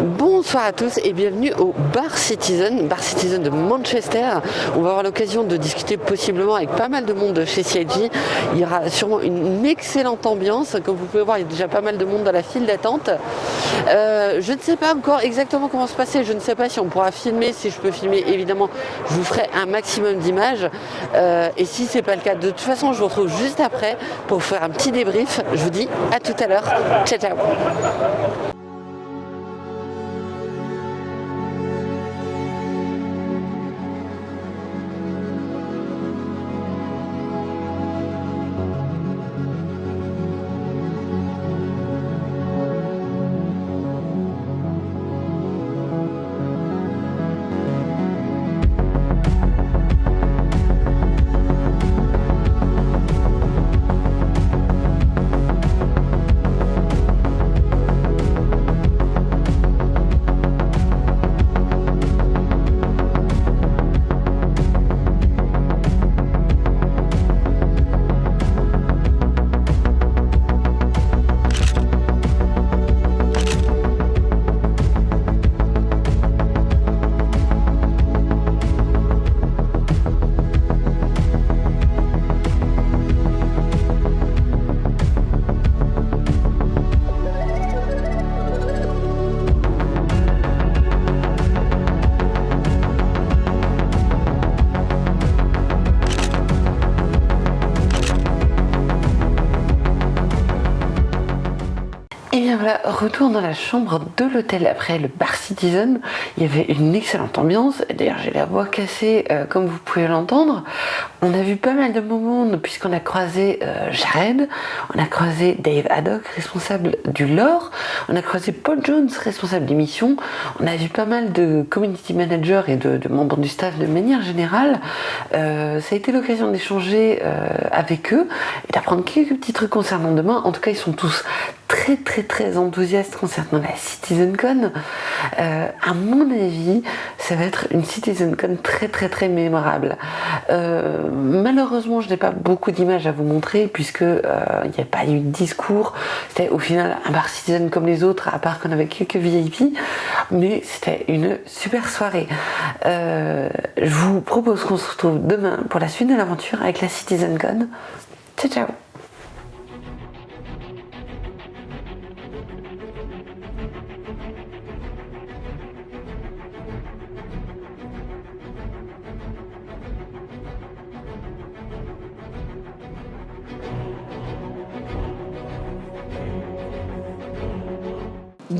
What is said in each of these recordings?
Bonsoir à tous et bienvenue au Bar Citizen, Bar Citizen de Manchester. On va avoir l'occasion de discuter possiblement avec pas mal de monde chez CIG. Il y aura sûrement une excellente ambiance. Comme vous pouvez voir, il y a déjà pas mal de monde dans la file d'attente. Euh, je ne sais pas encore exactement comment se passer. Je ne sais pas si on pourra filmer. Si je peux filmer, évidemment, je vous ferai un maximum d'images. Euh, et si c'est pas le cas, de toute façon, je vous retrouve juste après pour faire un petit débrief. Je vous dis à tout à l'heure. Ciao, ciao. Retour dans la chambre de l'hôtel après le bar Citizen. Il y avait une excellente ambiance. D'ailleurs, j'ai la voix cassée, euh, comme vous pouvez l'entendre. On a vu pas mal de moments puisqu'on a croisé euh, Jared, on a croisé Dave Haddock, responsable du lore, on a croisé Paul Jones, responsable d'émission. On a vu pas mal de community managers et de, membres du staff de manière générale. Euh, ça a été l'occasion d'échanger avec eux et d'apprendre quelques petits trucs concernant demain. En tout cas, ils sont tous très très très enthousiaste concernant la CitizenCon. Euh, à mon avis, ça va être une CitizenCon très très très mémorable. Euh, malheureusement, je n'ai pas beaucoup d'images à vous montrer puisque euh, il n'y a pas eu de discours. C'était au final un bar Citizen comme les autres, à part qu'on avait quelques VIP, mais c'était une super soirée. je vous propose qu'on se retrouve demain pour la suite de l'aventure avec la CitizenCon. Ciao ciao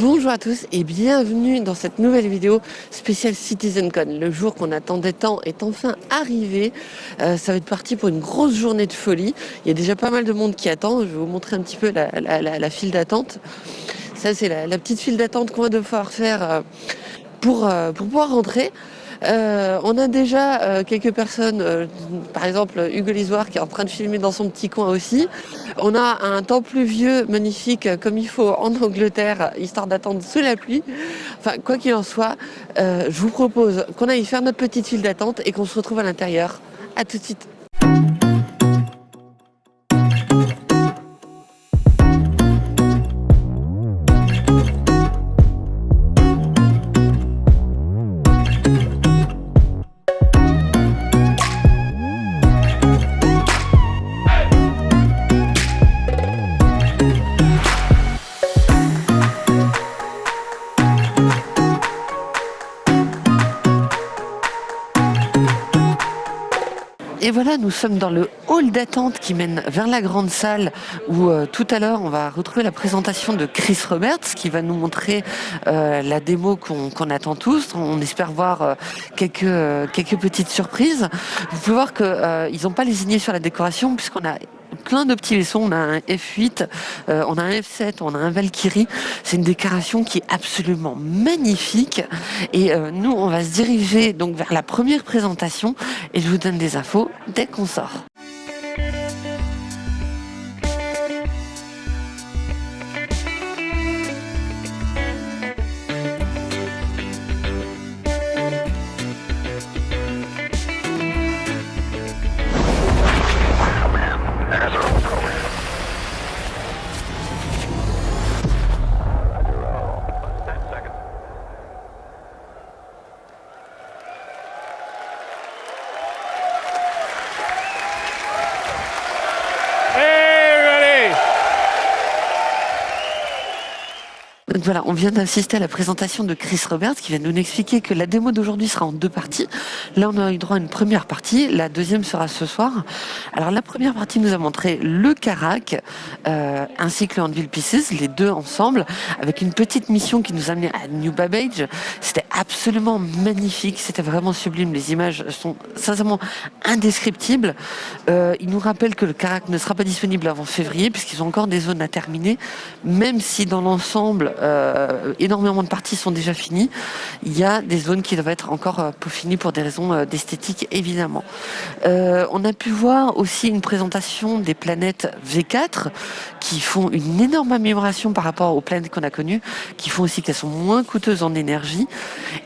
Bonjour à tous et bienvenue dans cette nouvelle vidéo spéciale CitizenCon. Le jour qu'on attendait tant est enfin arrivé. Euh, ça va être parti pour une grosse journée de folie. Il y a déjà pas mal de monde qui attend. Je vais vous montrer un petit peu la, file d'attente. Ça, c'est la, petite file d'attente qu'on va devoir faire euh, pour, euh, pour pouvoir rentrer. Euh, on a déjà euh, quelques personnes, euh, par exemple Hugo Lisoire qui est en train de filmer dans son petit coin aussi. On a un temps pluvieux magnifique comme il faut en Angleterre, histoire d'attendre sous la pluie. Enfin, quoi qu'il en soit, je vous propose qu'on aille faire notre petite file d'attente et qu'on se retrouve à l'intérieur. A tout de suite. Voilà, nous sommes dans le hall d'attente qui mène vers la grande salle où euh, tout à l'heure on va retrouver la présentation de Chris Roberts qui va nous montrer euh, la démo qu'on attend tous. On espère voir euh, quelques, petites surprises. Vous pouvez voir qu'ils n'ont pas lésigné sur la décoration puisqu'on a plein de petits vaisseaux. On a un F8, euh, on a un F7, on a un Valkyrie. C'est une décoration qui est absolument magnifique. Et euh, nous, on va se diriger donc vers la première présentation et je vous donne des infos dès qu'on sort. Voilà, on vient d'assister à la présentation de Chris Roberts qui vient de nous expliquer que la démo d'aujourd'hui sera en deux parties. Là, on a eu droit à une première partie, la deuxième sera ce soir. Alors la première partie nous a montré le Carac euh, ainsi que le Handville Pieces, les deux ensemble, avec une petite mission qui nous a amené à New Babbage. C'était absolument magnifique, c'était vraiment sublime, les images sont sincèrement indescriptibles. Euh, il nous rappelle que le Carac ne sera pas disponible avant février puisqu'ils ont encore des zones à terminer, même si dans l'ensemble, euh, énormément de parties sont déjà finies, il y a des zones qui doivent être encore euh, peaufinées pour des raisons euh, d'esthétique, évidemment. on a pu voir aussi une présentation des planètes V4 qui font une énorme amélioration par rapport aux planètes qu'on a connues, qui font aussi qu'elles sont moins coûteuses en énergie.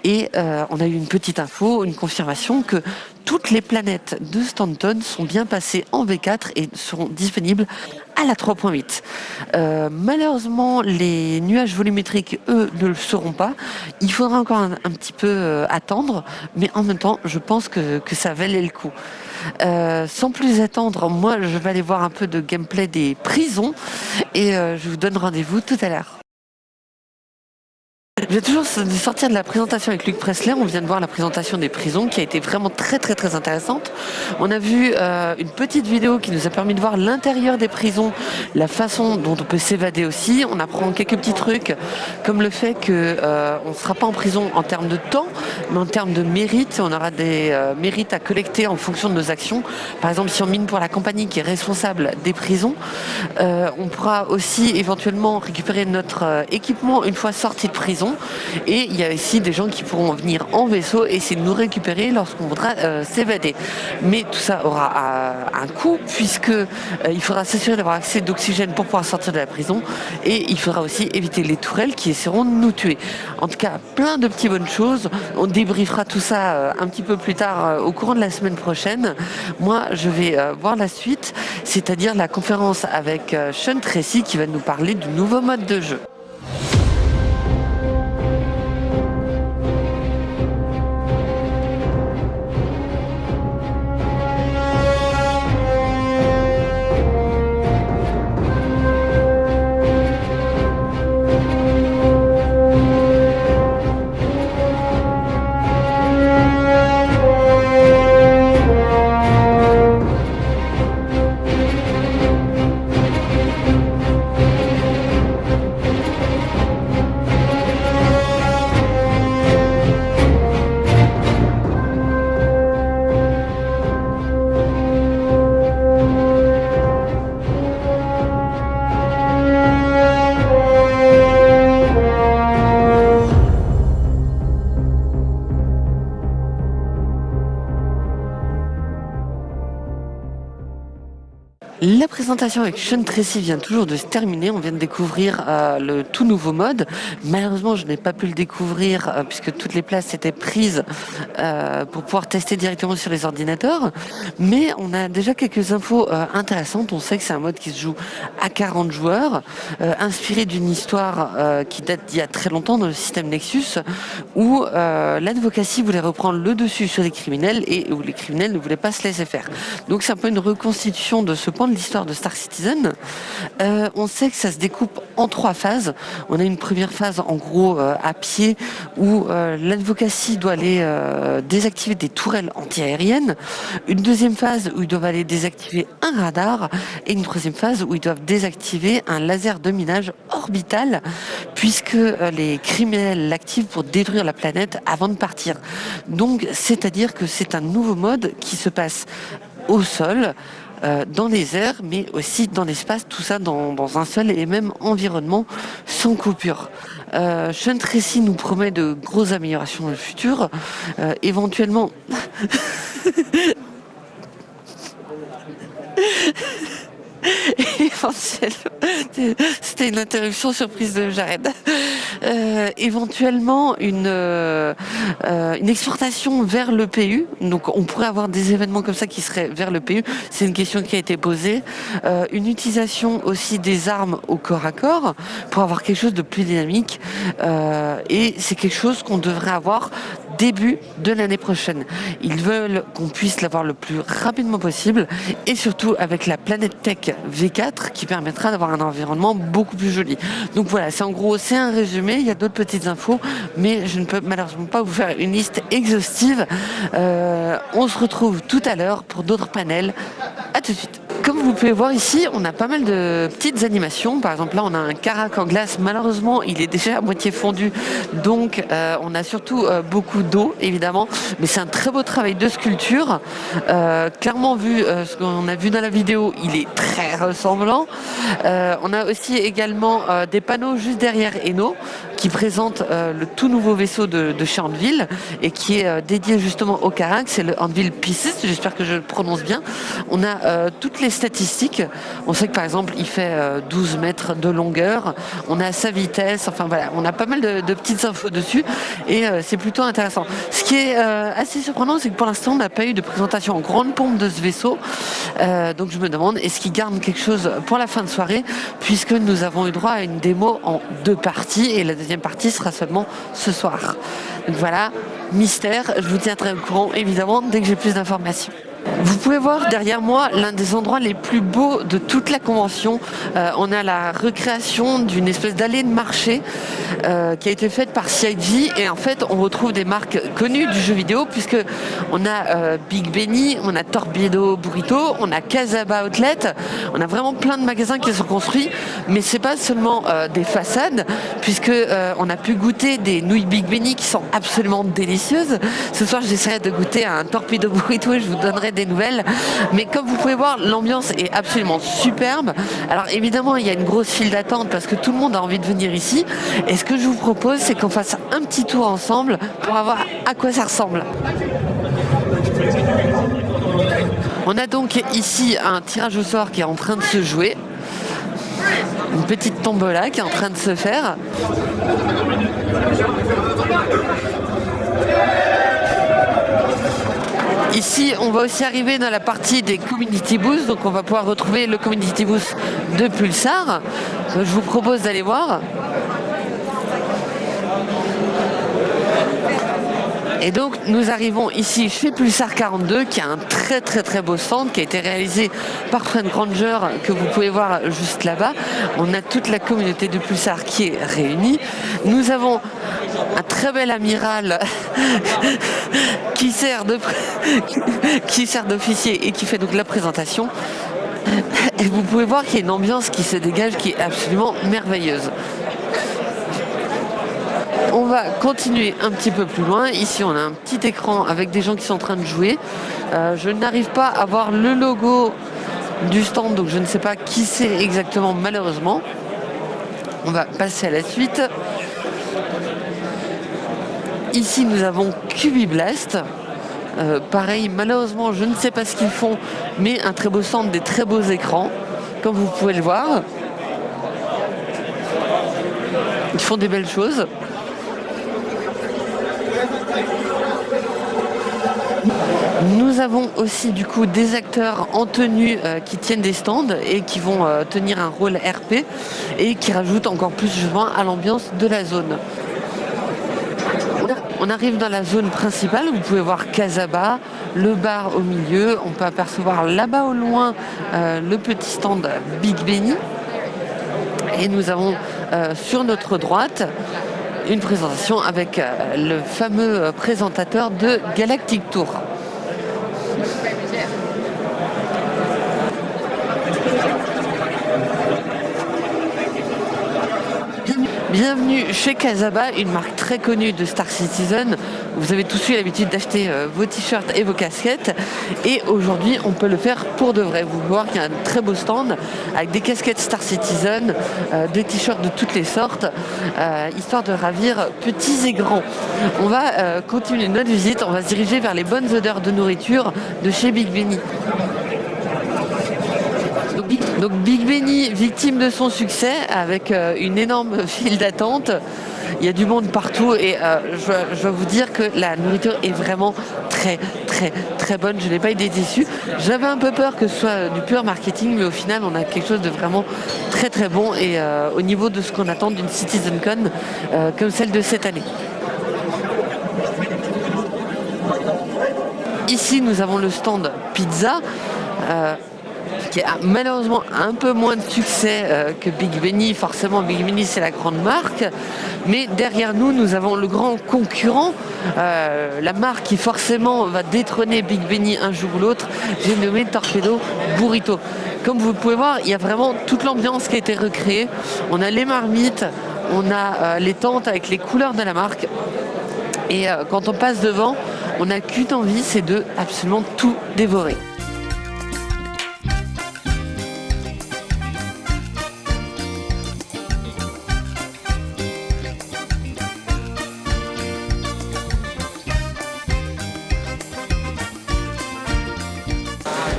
Et on a eu une petite info, une confirmation que toutes les planètes de Stanton sont bien passées en V4 et seront disponibles à la 3.8. Euh, malheureusement, les nuages volumétriques, eux, ne le seront pas. Il faudra encore un, petit peu euh, attendre, mais en même temps, je pense que, ça valait le coup. Euh, sans plus attendre, moi, je vais aller voir un peu de gameplay des prisons et je vous donne rendez-vous tout à l'heure. Je vais toujours sortir de la présentation avec Luc Pressler. On vient de voir la présentation des prisons qui a été vraiment très très très intéressante. On a vu euh, une petite vidéo qui nous a permis de voir l'intérieur des prisons, la façon dont on peut s'évader aussi. On apprend quelques petits trucs comme le fait qu'on euh, ne sera pas en prison en termes de temps, mais en termes de mérite. On aura des euh, mérites à collecter en fonction de nos actions. Par exemple, si on mine pour la compagnie qui est responsable des prisons, on pourra aussi éventuellement récupérer notre équipement une fois sorti de prison et il y a aussi des gens qui pourront venir en vaisseau et essayer de nous récupérer lorsqu'on voudra euh, s'évader. Mais tout ça aura euh, un coût puisque euh, il faudra s'assurer d'avoir accès d'oxygène pour pouvoir sortir de la prison et il faudra aussi éviter les tourelles qui essaieront de nous tuer. En tout cas, plein de petites bonnes choses. On débriefera tout ça un petit peu plus tard au courant de la semaine prochaine. Moi, je vais voir la suite, c'est-à-dire la conférence avec Sean Tracy qui va nous parler du nouveau mode de jeu. La présentation avec Sean Tracy vient toujours de se terminer. On vient de découvrir euh, le tout nouveau mode. Malheureusement, je n'ai pas pu le découvrir euh, puisque toutes les places étaient prises euh, pour pouvoir tester directement sur les ordinateurs. Mais on a déjà quelques infos intéressantes. On sait que c'est un mode qui se joue à 40 joueurs, inspiré d'une histoire qui date d'il y a très longtemps dans le système Nexus, où l'advocacy voulait reprendre le dessus sur les criminels et où les criminels ne voulaient pas se laisser faire. Donc c'est un peu une reconstitution de ce point l'histoire de Star Citizen, euh, on sait que ça se découpe en trois phases. On a une première phase en gros euh, à pied où euh, l'advocacy doit aller désactiver des tourelles antiaériennes, une deuxième phase où ils doivent aller désactiver un radar et une troisième phase où ils doivent désactiver un laser de minage orbital puisque les criminels l'activent pour détruire la planète avant de partir. Donc c'est-à-dire que c'est un nouveau mode qui se passe au sol, dans les airs, mais aussi dans l'espace, tout ça dans, un seul et même environnement sans coupure. Euh, Sean Tracy nous promet de grosses améliorations dans le futur, euh, éventuellement... C'était une interruption surprise de Jared. Euh, éventuellement une, euh, euh, une exportation vers le PU. Donc on pourrait avoir des événements comme ça qui seraient vers le PU. C'est une question qui a été posée. une utilisation aussi des armes au corps à corps pour avoir quelque chose de plus dynamique. et c'est quelque chose qu'on devrait avoir début de l'année prochaine. Ils veulent qu'on puisse l'avoir le plus rapidement possible et surtout avec la Planète Tech V4 qui permettra d'avoir un environnement beaucoup plus joli. Donc voilà, c'est en gros, c'est un résumé, il y a d'autres petites infos, mais je ne peux malheureusement pas vous faire une liste exhaustive. Euh, on se retrouve tout à l'heure pour d'autres panels. À tout de suite. Comme vous pouvez voir ici, on a pas mal de petites animations. Par exemple, là, on a un carac en glace. Malheureusement, il est déjà à moitié fondu. Donc, euh, on a surtout euh, beaucoup d'eau, évidemment. Mais c'est un très beau travail de sculpture. Euh, clairement, vu ce qu'on a vu dans la vidéo, il est très ressemblant. on a aussi également des panneaux juste derrière Eno qui présentent le tout nouveau vaisseau de, de chez et qui est dédié justement au carac. C'est le Anvil Pieces. J'espère que je le prononce bien. On a toutes les statistiques. On sait que par exemple, il fait 12 euh, mètres de longueur. On a sa vitesse. Enfin voilà, on a pas mal de, petites infos dessus et euh, c'est plutôt intéressant. Ce qui est euh, assez surprenant, c'est que pour l'instant, on n'a pas eu de présentation en grande pompe de ce vaisseau. donc je me demande, est-ce qu'il garde quelque chose pour la fin de soirée puisque nous avons eu droit à une démo en deux parties et la deuxième partie sera seulement ce soir. Donc voilà, mystère. Je vous tiendrai au courant évidemment dès que j'ai plus d'informations. Vous pouvez voir derrière moi l'un des endroits les plus beaux de toute la convention. Euh, on a la recréation d'une espèce d'allée de marché euh, qui a été faite par CIG et en fait on retrouve des marques connues du jeu vidéo puisque on a euh, Big Benny, on a Torpedo Burrito, on a Casaba Outlet, on a vraiment plein de magasins qui sont construits mais c'est pas seulement des façades puisque on a pu goûter des nouilles Big Benny qui sont absolument délicieuses. Ce soir j'essaierai de goûter un Torpedo Burrito et je vous donnerai des nouvelles. Mais comme vous pouvez voir, l'ambiance est absolument superbe. Alors évidemment, il y a une grosse file d'attente parce que tout le monde a envie de venir ici. Et ce que je vous propose, c'est qu'on fasse un petit tour ensemble pour voir à quoi ça ressemble. On a donc ici un tirage au sort qui est en train de se jouer. Une petite tombola qui est en train de se faire. Ici, on va aussi arriver dans la partie des Community Boosts, donc on va pouvoir retrouver le Community Boost de Pulsar. je vous propose d'aller voir. Et donc nous arrivons ici chez Pulsar 42 qui a un très très très beau stand qui a été réalisé par Fred Granger que vous pouvez voir juste là-bas. On a toute la communauté de Pulsar qui est réunie. Nous avons un très bel amiral qui sert d'officier et qui fait donc la présentation. Et vous pouvez voir qu'il y a une ambiance qui se dégage qui est absolument merveilleuse on va continuer un petit peu plus loin. Ici, on a un petit écran avec des gens qui sont en train de jouer. Euh, je n'arrive pas à voir le logo du stand, donc je ne sais pas qui c'est exactement, malheureusement. On va passer à la suite. Ici, nous avons Cubiblast. Euh, pareil, malheureusement, je ne sais pas ce qu'ils font, mais un très beau stand, des très beaux écrans, comme vous pouvez le voir. Ils font des belles choses. Nous avons aussi du coup des acteurs en tenue euh, qui tiennent des stands et qui vont euh, tenir un rôle RP et qui rajoutent encore plus justement à l'ambiance de la zone. On arrive dans la zone principale, vous pouvez voir Casaba, le bar au milieu, on peut apercevoir là-bas au loin euh, le petit stand Big Benny. Et nous avons sur notre droite une présentation avec le fameux présentateur de Galactic Tour. Bienvenue chez Casaba, une marque très connue de Star Citizen. Vous avez tous eu l'habitude d'acheter euh, vos t-shirts et vos casquettes. Et aujourd'hui, on peut le faire pour de vrai. Vous pouvez voir qu'il y a un très beau stand avec des casquettes Star Citizen, euh, des t-shirts de toutes les sortes, euh, histoire de ravir petits et grands. On va continuer notre visite. On va se diriger vers les bonnes odeurs de nourriture de chez Big Benny. Donc Big Benny, victime de son succès, avec euh, une énorme file d'attente. Il y a du monde partout et euh, je, je, dois vous dire que la nourriture est vraiment très très très bonne. Je n'ai pas été déçu. J'avais un peu peur que ce soit du pur marketing, mais au final on a quelque chose de vraiment très très bon et euh, au niveau de ce qu'on attend d'une CitizenCon comme celle de cette année. Ici, nous avons le stand pizza. Qui a malheureusement un peu moins de succès euh, que Big Benny. Forcément, Big Benny, c'est la grande marque. Mais derrière nous, nous avons le grand concurrent, euh, la marque qui forcément va détrôner Big Benny un jour ou l'autre. J'ai nommé Torpedo Burrito. Comme vous pouvez voir, il y a vraiment toute l'ambiance qui a été recréée. On a les marmites, on a les tentes avec les couleurs de la marque. Et quand on passe devant, on n'a qu'une envie, c'est de absolument tout dévorer.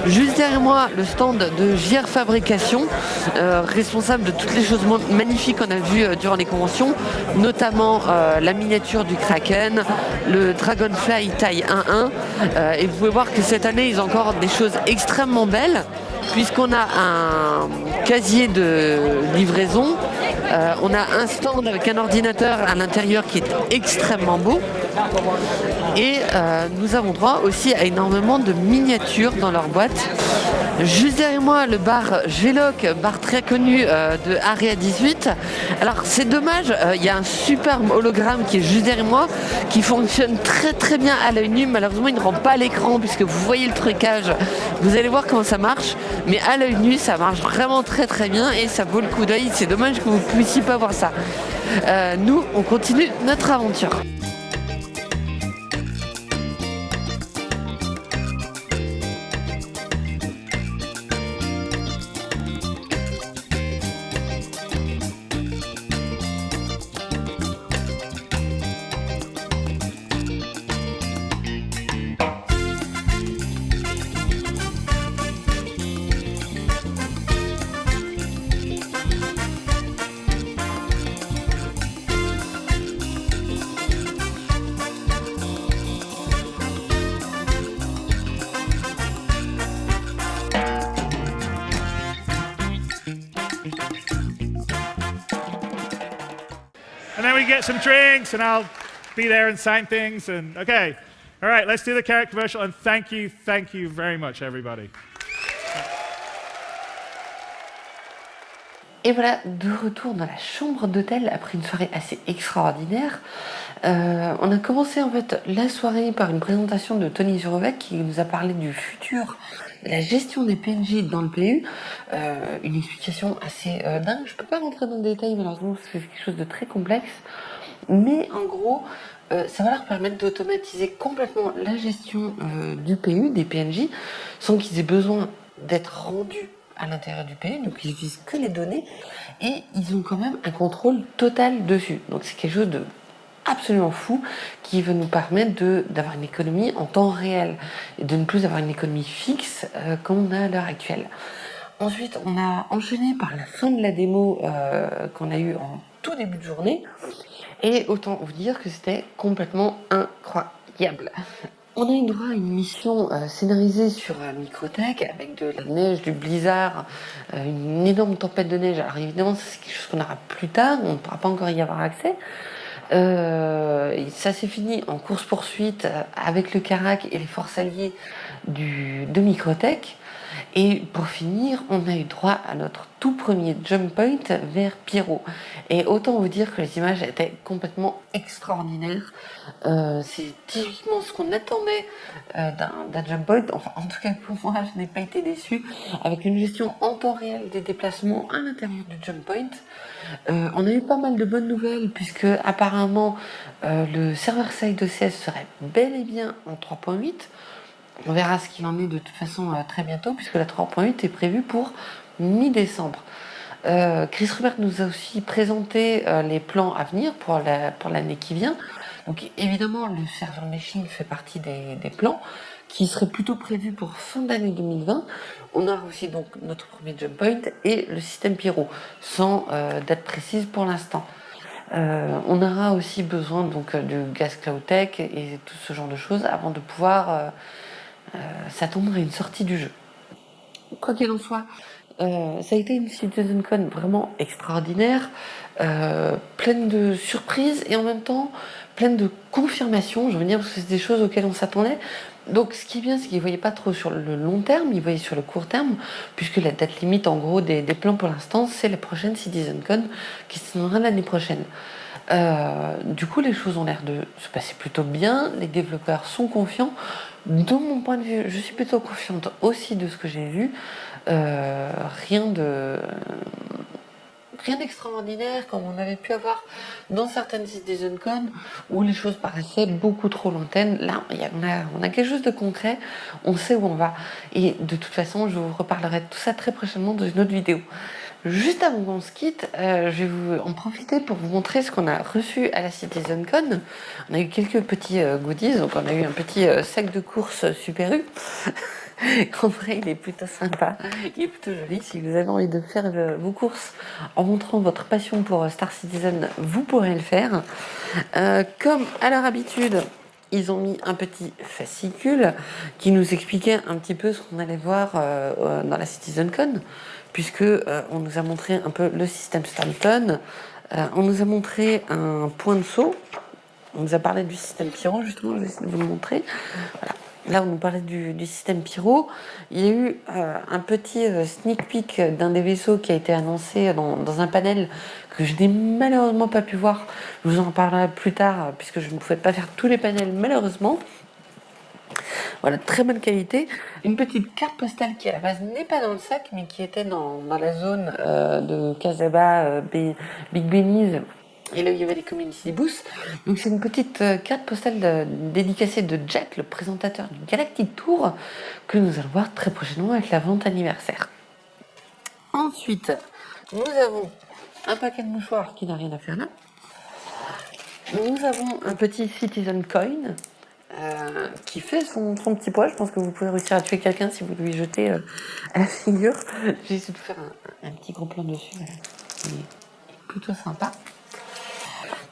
Juste derrière moi, le stand de JR Fabrication, euh, responsable de toutes les choses magnifiques qu'on a vues euh, durant les conventions, notamment euh, la miniature du Kraken, le Dragonfly taille 1.1. et vous pouvez voir que cette année, ils ont encore des choses extrêmement belles, puisqu'on a un casier de livraison, on a un stand avec un ordinateur à l'intérieur qui est extrêmement beau. Et euh, nous avons droit aussi à énormément de miniatures dans leur boîte. Juste derrière moi, le bar Géloc, bar très connu euh, de Area 18. Alors c'est dommage, euh, il y a un superbe hologramme qui est juste derrière moi, qui fonctionne très très bien à l'œil nu. Malheureusement, il ne rend pas l'écran puisque vous voyez le trucage. Vous allez voir comment ça marche. Mais à l'œil nu, ça marche vraiment très très bien et ça vaut le coup d'œil. C'est dommage que vous ne puissiez pas voir ça. nous, on continue notre aventure. We get some drinks, and I'll be there and sign things. And okay, all right, let's do the carrot commercial. And thank you, thank you very much, everybody. Et voilà, de retour dans la chambre d'hôtel après une soirée assez extraordinaire. Euh, on a commencé en fait la soirée par une présentation de Tony Zurovec qui nous a parlé du futur la gestion des PNJ dans le PU. Euh, une explication assez euh, dingue. Je peux pas rentrer dans le détail malheureusement c'est quelque chose de très complexe. Mais en gros, ça va leur permettre d'automatiser complètement la gestion du PU, des PNJ, sans qu'ils aient besoin d'être rendus à l'intérieur du pays, donc ils n'utilisent que les données et ils ont quand même un contrôle total dessus. Donc c'est quelque chose de absolument fou qui va nous permettre d'avoir une économie en temps réel et de ne plus avoir une économie fixe euh, comme on a à l'heure actuelle. Ensuite, on a enchaîné par la fin de la démo euh, qu'on a eu en tout début de journée et autant vous dire que c'était complètement incroyable. On a eu droit à une mission euh, scénarisée sur euh, Microtech avec de la neige, du blizzard, une énorme tempête de neige. Alors évidemment, c'est quelque chose qu'on aura plus tard, on ne pourra pas encore y avoir accès. Ça s'est fini en course-poursuite avec le Carac et les forces alliées de Microtech. Et pour finir, on a eu droit à notre tout premier jump point vers Pierrot. Et autant vous dire que les images étaient complètement extraordinaires. Euh, c'est typiquement ce qu'on attendait euh, d'un jump point. Enfin, en tout cas pour moi, je n'ai pas été déçu. Avec une gestion en temps réel des déplacements à l'intérieur du jump point. Euh, on a eu pas mal de bonnes nouvelles puisque apparemment le serveur side OCS serait bel et bien en 3.8. On verra ce qu'il en est de toute façon euh, très bientôt, puisque la 3.8 est prévue pour mi-décembre. Euh, Chris Rubert nous a aussi présenté euh, les plans à venir pour l'année qui vient. Donc évidemment, le serveur machine fait partie des, plans qui seraient plutôt prévus pour fin d'année 2020. On aura aussi donc notre premier jump point et le système Pyro, sans date précise pour l'instant. on aura aussi besoin donc du Gas Cloud Tech et tout ce genre de choses avant de pouvoir s'attendre à une sortie du jeu. Quoi qu'il en soit, Euh, ça a été une CitizenCon vraiment extraordinaire, euh, pleine de surprises et en même temps pleine de confirmations. Je veux dire, parce que c'est des choses auxquelles on s'attendait. Donc, ce qui est bien, c'est qu'ils ne voyaient pas trop sur le long terme, ils voyaient sur le court terme, puisque la date limite, en gros, des, plans pour l'instant, c'est la prochaine CitizenCon qui se tiendra l'année prochaine. Euh, du coup, les choses ont l'air de se passer plutôt bien, les développeurs sont confiants. De mon point de vue, je suis plutôt confiante aussi de ce que j'ai vu. Euh, rien de rien d'extraordinaire comme on avait pu avoir dans certaines CitizenCon où les choses paraissaient beaucoup trop lointaines. Là, on a, on a quelque chose de concret, on sait où on va. Et de toute façon, je vous reparlerai de tout ça très prochainement dans une autre vidéo. Juste avant qu'on se quitte, euh, je vais vous en profiter pour vous montrer ce qu'on a reçu à la CitizenCon. On a eu quelques petits euh, goodies, donc on a eu un petit euh, sac de course Super U. en vrai, il est plutôt sympa, il est plutôt joli. Si vous avez envie de faire vos courses en montrant votre passion pour Star Citizen, vous pourrez le faire. comme à leur habitude, ils ont mis un petit fascicule qui nous expliquait un petit peu ce qu'on allait voir dans la CitizenCon puisque euh, on nous a montré un peu le système Stanton, euh, on nous a montré un point de saut, on nous a parlé du système Pyro, justement, je vais essayer de vous le montrer. Là, on nous parlait du, système Pyro. Il y a eu euh, un petit sneak peek d'un des vaisseaux qui a été annoncé dans, un panel que je n'ai malheureusement pas pu voir. Je vous en parlerai plus tard, puisque je ne pouvais pas faire tous les panels, malheureusement. Voilà, très bonne qualité. Une petite carte postale qui à la base n'est pas dans le sac, mais qui était dans, la zone euh, de Casaba, euh, Big Benize et là il y avait les Community Boost. Donc c'est une petite euh, carte postale dédicacée de Jack, le présentateur du Galactic Tour, que nous allons voir très prochainement avec la vente anniversaire. Ensuite, nous avons un paquet de mouchoirs qui n'a rien à faire là. Nous avons un petit Citizen Coin euh, qui fait son, petit poids. Je pense que vous pouvez réussir à tuer quelqu'un si vous lui jetez euh, à la figure. J'ai essayé de faire un, petit gros plan dessus. Voilà. plutôt sympa.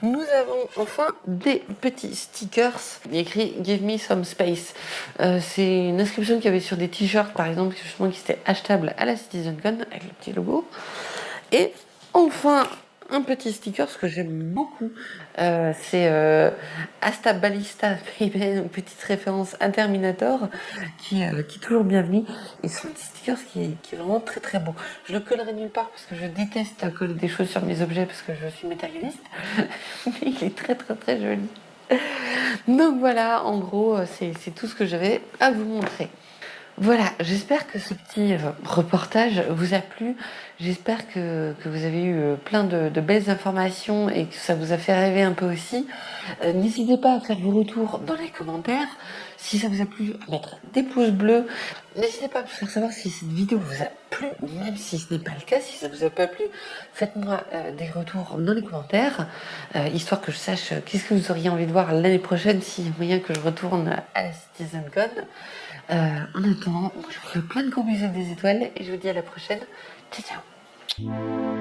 Nous avons enfin des petits stickers écrit Give me some space. Euh, c'est une inscription qu'il y avait sur des t-shirts par exemple, justement qui étaient achetables à la CitizenCon avec le petit logo. Et enfin un petit sticker, ce que j'aime beaucoup. Euh, c'est euh, Asta Ballista, petite référence à Terminator, qui, euh, qui est toujours bienvenue. Et un petit sticker qui, qui, est vraiment très très beau. Je le collerai nulle part parce que je déteste coller des choses sur mes objets parce que je suis matérialiste. Mais il est très très très joli. Donc voilà, en gros, c'est tout ce que j'avais à vous montrer. Voilà, j'espère que ce petit reportage vous a plu. J'espère que, vous avez eu euh, plein de, belles informations et que ça vous a fait rêver un peu aussi. Euh, n'hésitez pas à faire vos retours dans les commentaires. Si ça vous a plu, à mettre des pouces bleus. N'hésitez pas à me faire savoir si cette vidéo vous a plu, même si ce n'est pas le cas. Si ça vous a pas plu, faites-moi euh, des retours dans les commentaires, histoire que je sache qu'est-ce que vous auriez envie de voir l'année prochaine, s'il y a moyen que je retourne à la CitizenCon. en attendant, je vous fais plein de gros bisous des étoiles et je vous dis à la prochaine. Ciao, ciao